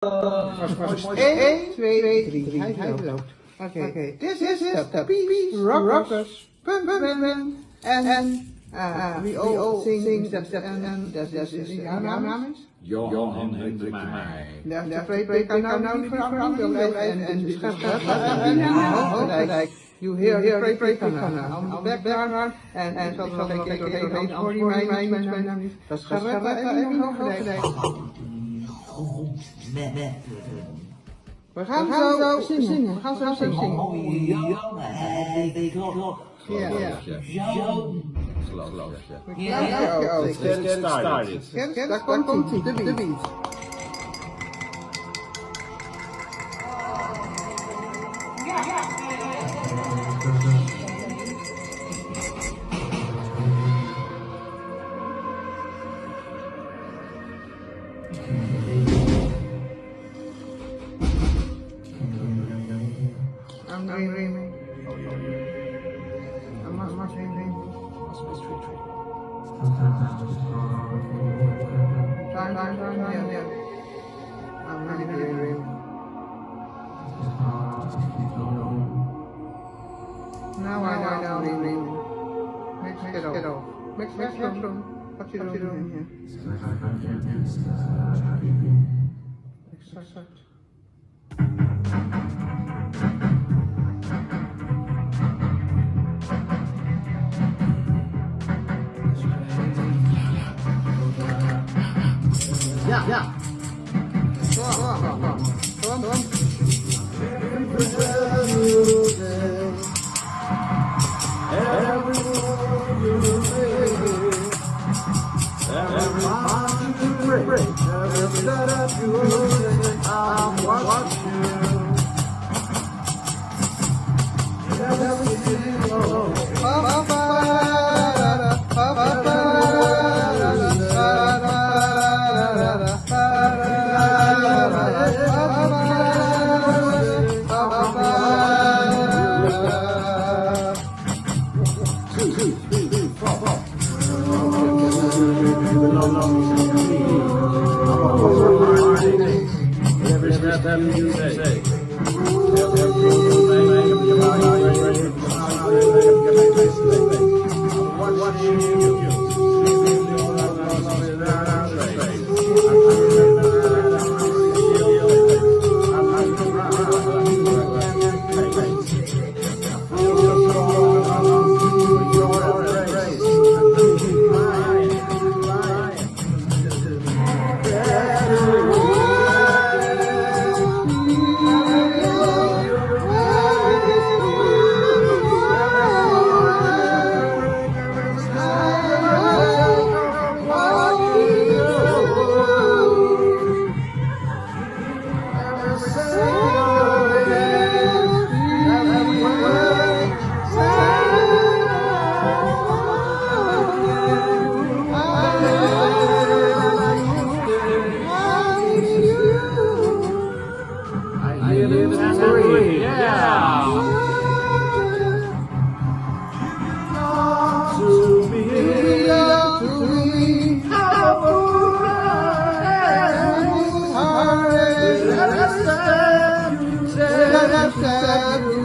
1, 2, 3. Hij loopt. Oké, this is the Peace Rockers. Pum, pum, pum. En, en, uh, we all sing that, that, en, dat is, jouw naam is? Johan Hendrik de spreek kan nou nou niet veranderen, en de schrijf You hear, hear, pray, pray, on the background, en, en, zal ik even doorheen, hoor je mij, mij, mij, mij, niet. Dat is Gerrit, even overdijk. We gaan zo zingen, we gaan zo zingen. Ja, ja. Geloof ik, ja. Ja, ja, Let's get it started. Kent, daar komt hij, de beat. dream. I must, must dream, dream. Dream. Time, time, time, yeah, yeah. I'm really dream, dream. Now I know, I know. Mix, mix, it off. Mix, mix, mix, mix, What you doing here? yeah. Come on, Every time you break, every step you take, I watch you. Ooh. Sadhu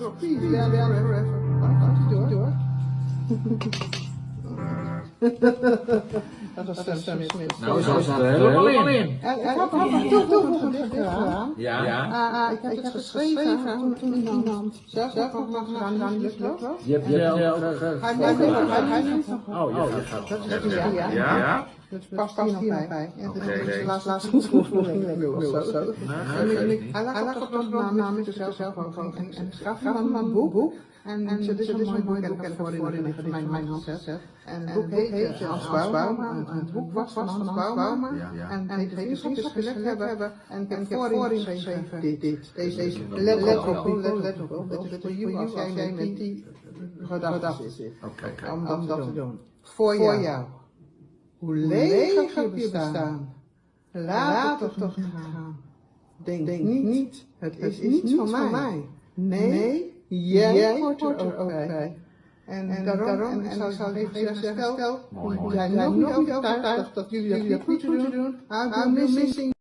Gaat hij door? Dat was Sam Smith. Nou, zo staat er helemaal in. Ik nog gedaan. Ja. Ah, ah, ik heb het geschreven toen, toen iemand zelf zelf nog mag gaan naar die luchtloop. Je hebt Hij heeft nog Oh, ja, je gaat Dat is ja, ja. Ja? Ja? Dat past hier nog bij. Dat Oké. is de laatste of zo. Hij lag op de naam namens zichzelf zelf ook en gaf hem een boek. En dit is een mooi boek en ik heb voor in mijn mijn hand. En het boek heet Hans Bauma. En het boek was van Hans Bauma. Ja. En vriendschap gelegd hebben. En ik heb voorin geschreven dit, dit, deze, let, op, let, op, dat is voor jou als jij met die gedachten zit. Om dat, dat te doen. Voor jou. Hoe leeg heb je bestaan. Laat het toch niet gaan. Denk, niet, het is, niet van mij. Nee, jij hoort er ook bij. En, en daarom, en, ik zou even zeggen, stel, jij bent nog niet overtuigd dat jullie dat niet moeten doen, I'll be missing